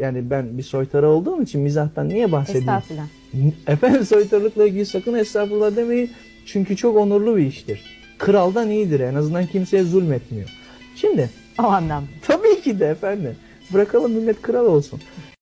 Yani ben bir soytarı olduğum için mizahtan niye bahsedeyim? Estağfurullah. Efendim soytarılıkla ilgili sakın estağfurullah demeyin. Çünkü çok onurlu bir iştir. Kraldan iyidir en azından kimseye zulmetmiyor. Şimdi O anlamda. tabii ki de efendim bırakalım millet kral olsun.